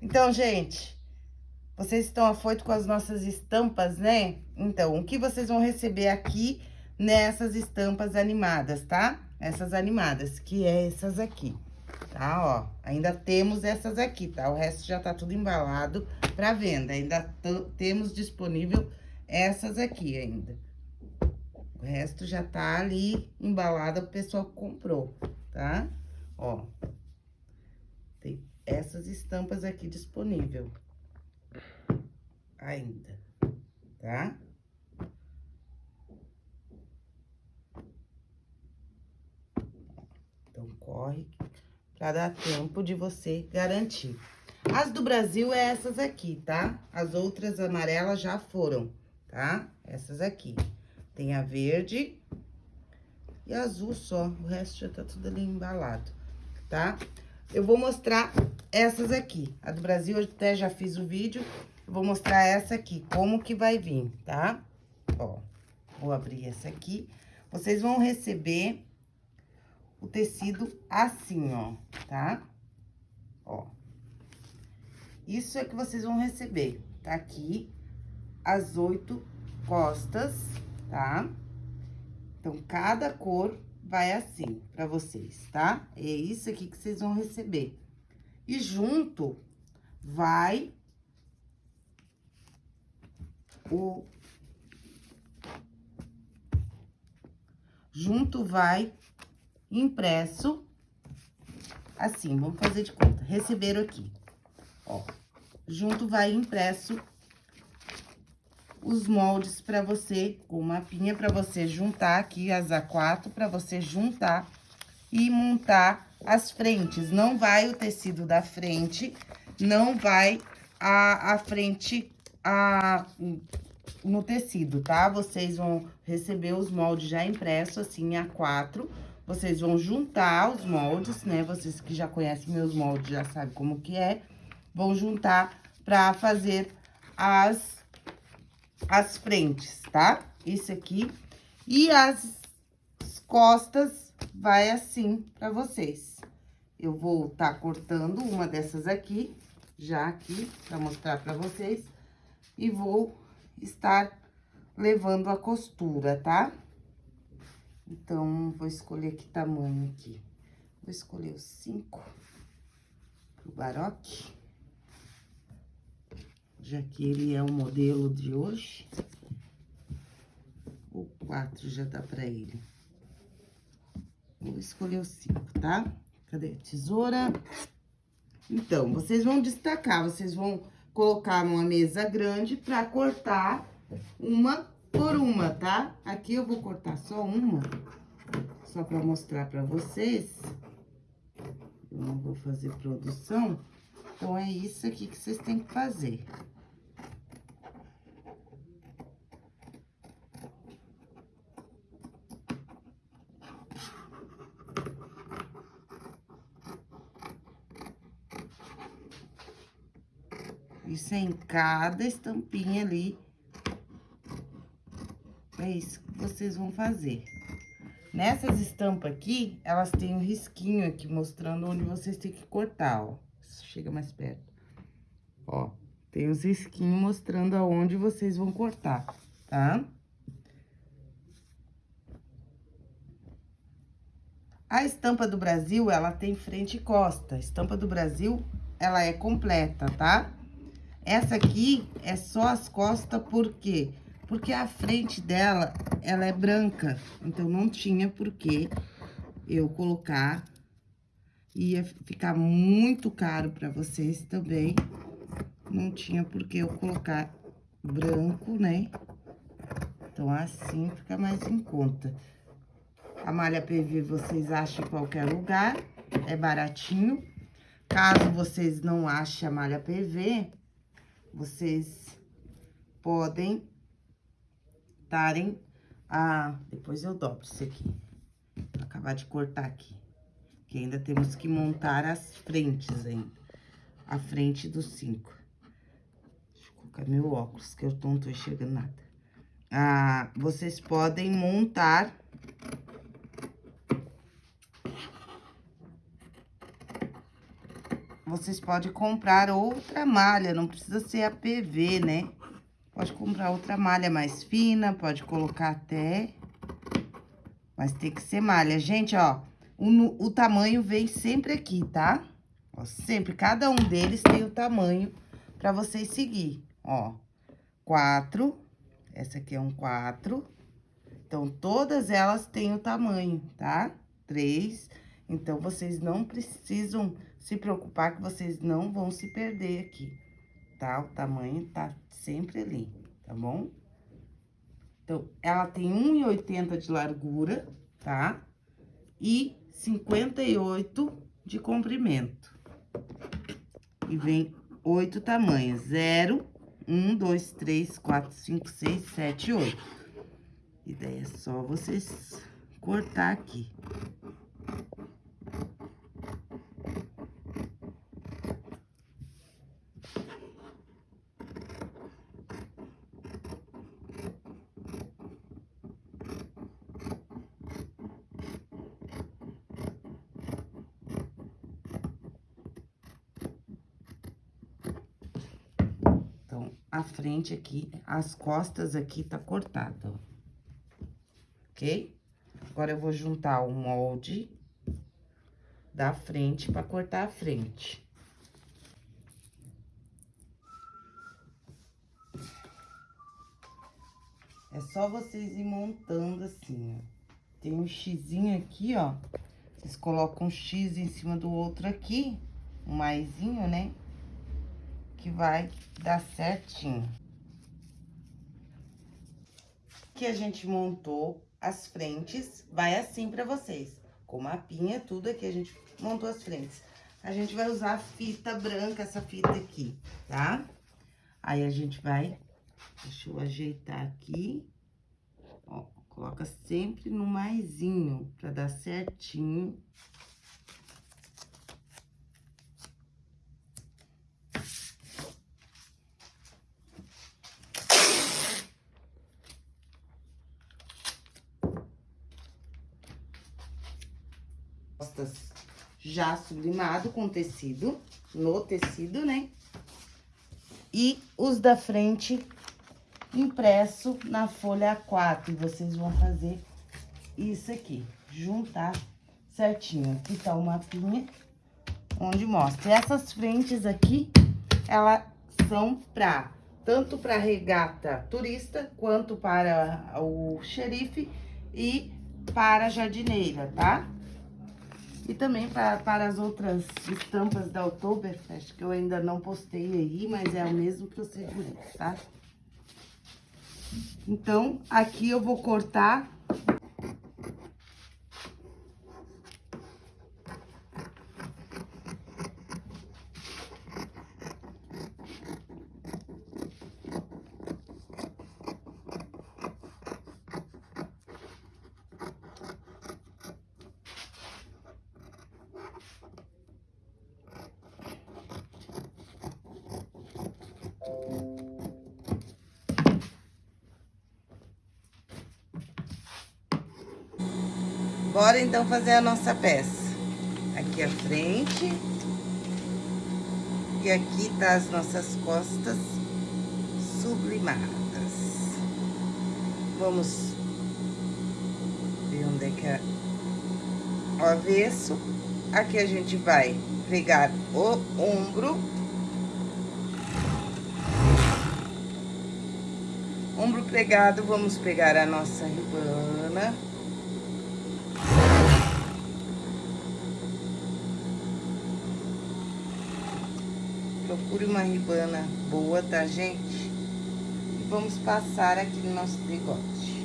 Então, gente, vocês estão afoitos com as nossas estampas, né? Então, o que vocês vão receber aqui nessas estampas animadas, tá? Essas animadas, que é essas aqui, tá? Ó, ainda temos essas aqui, tá? O resto já tá tudo embalado pra venda. Ainda temos disponível essas aqui ainda. O resto já tá ali embalado, o pessoal comprou, tá? Ó, essas estampas aqui disponível ainda, tá? Então, corre para dar tempo de você garantir. As do Brasil é essas aqui, tá? As outras amarelas já foram, tá? Essas aqui. Tem a verde e azul só, o resto já tá tudo ali embalado, tá? Eu vou mostrar essas aqui. A do Brasil, eu até já fiz o vídeo, eu vou mostrar essa aqui, como que vai vir, tá? Ó, vou abrir essa aqui. Vocês vão receber o tecido assim, ó, tá? Ó. Isso é que vocês vão receber. Tá aqui as oito costas, tá? Então, cada cor vai assim pra vocês, tá? É isso aqui que vocês vão receber. E junto vai o... Junto vai impresso, assim, vamos fazer de conta, receberam aqui, ó. Junto vai impresso os moldes para você, com mapinha para você juntar aqui as A4, para você juntar e montar as frentes. Não vai o tecido da frente, não vai a, a frente a, no tecido, tá? Vocês vão receber os moldes já impressos, assim, A4. Vocês vão juntar os moldes, né? Vocês que já conhecem meus moldes já sabem como que é. Vão juntar pra fazer as, as frentes, tá? Isso aqui. E as costas vai assim pra vocês. Eu vou tá cortando uma dessas aqui, já aqui, pra mostrar pra vocês. E vou estar levando a costura, tá? Então, vou escolher que tamanho aqui. Vou escolher o 5 pro baroque. Já que ele é o modelo de hoje. O 4 já dá pra ele. Escolher o 5, tá? Cadê tesoura? Então, vocês vão destacar, vocês vão colocar numa mesa grande pra cortar uma por uma, tá? Aqui eu vou cortar só uma, só pra mostrar pra vocês. Eu não vou fazer produção, então é isso aqui que vocês têm que fazer. Isso é em cada estampinha ali é isso que vocês vão fazer. Nessas estampas aqui, elas têm um risquinho aqui, mostrando onde vocês têm que cortar, ó. Chega mais perto. Ó, tem os risquinhos mostrando aonde vocês vão cortar, tá? A estampa do Brasil, ela tem frente e costa. A estampa do Brasil, ela é completa, tá? Essa aqui é só as costas, por quê? Porque a frente dela, ela é branca, então não tinha por que eu colocar. Ia ficar muito caro pra vocês também. Não tinha por que eu colocar branco, né? Então, assim fica mais em conta. A malha PV vocês acham em qualquer lugar, é baratinho. Caso vocês não achem a malha PV, vocês podem cortarem a... Depois eu dobro isso aqui. Vou acabar de cortar aqui. Que ainda temos que montar as frentes ainda. A frente dos cinco. Deixa eu colocar meu óculos, que eu não tô enxergando nada. Ah, vocês podem montar... vocês podem comprar outra malha, não precisa ser a PV, né? Pode comprar outra malha mais fina, pode colocar até... Mas tem que ser malha. Gente, ó, o, o tamanho vem sempre aqui, tá? Ó, sempre, cada um deles tem o tamanho pra vocês seguir, ó. Quatro, essa aqui é um quatro. Então, todas elas têm o tamanho, tá? Três. Então, vocês não precisam se preocupar que vocês não vão se perder aqui, tá? O tamanho tá sempre ali, tá bom? Então, ela tem 1,80 de largura, tá? E 58 de comprimento. E vem oito tamanhos. 0, 1, 2, 3, 4, 5, 6, 7, 8. E daí é só vocês cortar aqui. a frente aqui, as costas aqui tá cortada, ó. Ok? Agora, eu vou juntar o molde da frente pra cortar a frente. É só vocês ir montando assim, ó. Tem um xizinho aqui, ó. Vocês colocam um x em cima do outro aqui, um maisinho, né? Que vai dar certinho. Que a gente montou as frentes, vai assim pra vocês. Com mapinha, tudo aqui a gente montou as frentes. A gente vai usar a fita branca, essa fita aqui, tá? Aí, a gente vai... Deixa eu ajeitar aqui. Ó, coloca sempre no maisinho, pra dar certinho. Costas já sublimado com tecido, no tecido, né? E os da frente impresso na folha A4. E vocês vão fazer isso aqui, juntar certinho. Aqui tá o mapinha, onde mostra. E essas frentes aqui, elas são pra, tanto para regata turista, quanto para o xerife e para jardineira, tá? E também para, para as outras estampas da Oktoberfest, que eu ainda não postei aí, mas é o mesmo procedimento, tá? Então, aqui eu vou cortar Bora, então, fazer a nossa peça. Aqui a frente. E aqui tá as nossas costas sublimadas. Vamos ver onde é que é o avesso. Aqui a gente vai pegar o ombro. Ombro pregado, vamos pegar a nossa ribana. Procure uma ribana boa, tá, gente? E vamos passar aqui no nosso degote.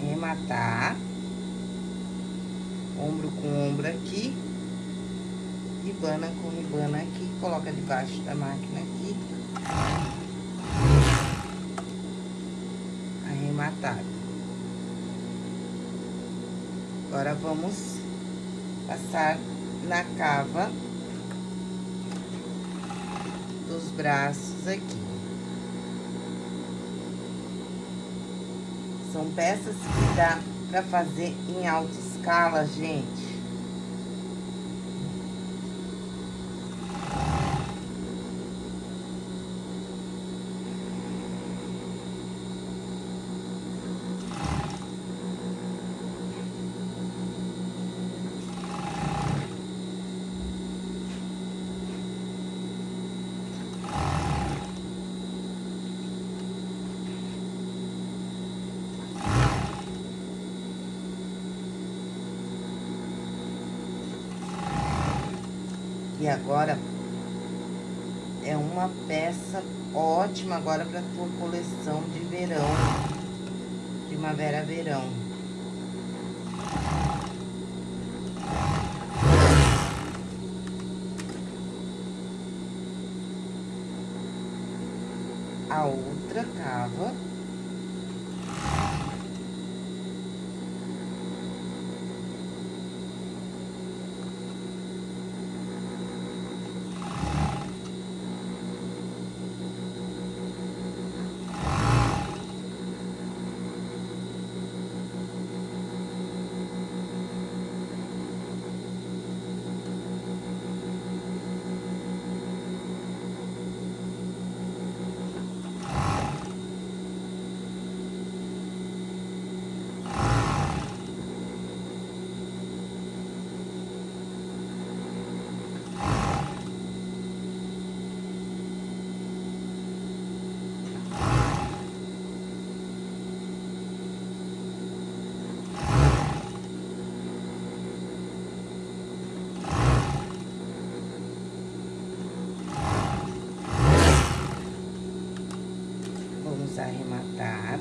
Arrematar. Ombro com ombro aqui. Ribana com ribana aqui. Coloca debaixo da máquina aqui. arrematado. Agora, vamos passar na cava dos braços aqui. São peças que dá pra fazer em alta escala, gente. E agora, é uma peça ótima agora para tua coleção de verão, primavera-verão. A outra cava arrematar.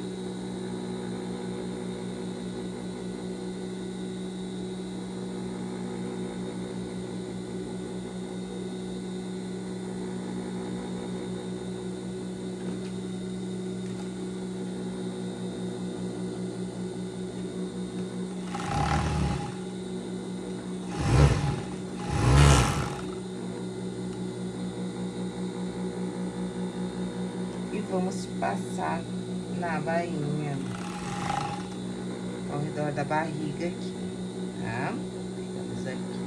Vamos passar na bainha, ao redor da barriga aqui, tá? Pegamos aqui.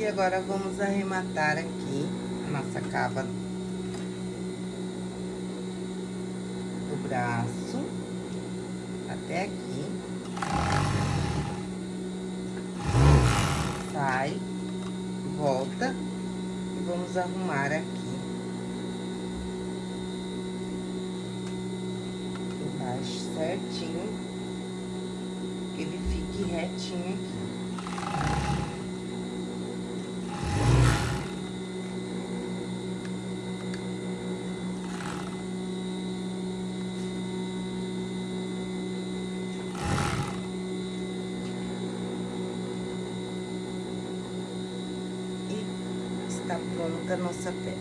E agora, vamos arrematar aqui a nossa cava do braço até aqui. Sai, volta e vamos arrumar aqui. Embaixo certinho, que ele fique retinho aqui. Está pronta a nossa peça.